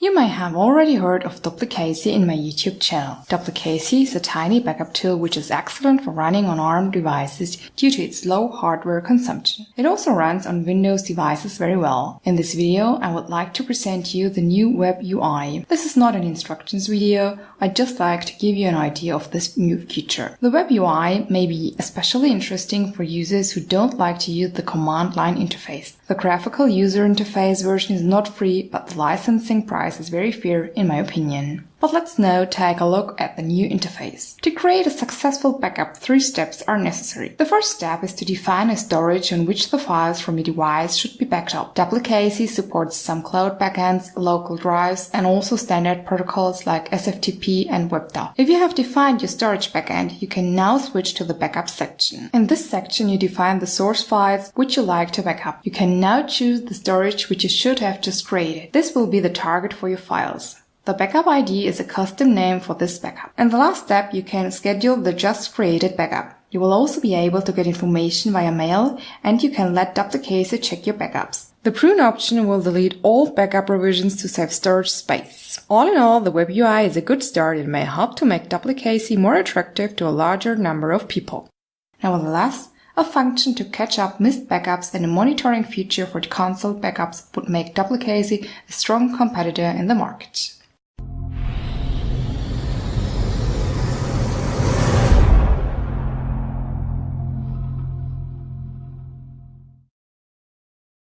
You may have already heard of Duplicacy in my YouTube channel. Duplicacy is a tiny backup tool which is excellent for running on ARM devices due to its low hardware consumption. It also runs on Windows devices very well. In this video, I would like to present you the new Web UI. This is not an instructions video, I'd just like to give you an idea of this new feature. The Web UI may be especially interesting for users who don't like to use the command line interface. The graphical user interface version is not free, but the licensing price is very fair in my opinion. But let's now take a look at the new interface. To create a successful backup, three steps are necessary. The first step is to define a storage on which the files from your device should be backed up. Duplicacy supports some cloud backends, local drives, and also standard protocols like SFTP and WebDAV. If you have defined your storage backend, you can now switch to the backup section. In this section, you define the source files which you like to backup. You can now choose the storage which you should have just created. This will be the target for your files. The backup ID is a custom name for this backup. In the last step, you can schedule the just created backup. You will also be able to get information via mail and you can let Duplicacy check your backups. The prune option will delete all backup revisions to save storage space. All in all, the web UI is a good start and may help to make Duplicacy more attractive to a larger number of people. Nevertheless, a function to catch up missed backups and a monitoring feature for console backups would make Duplicacy a strong competitor in the market.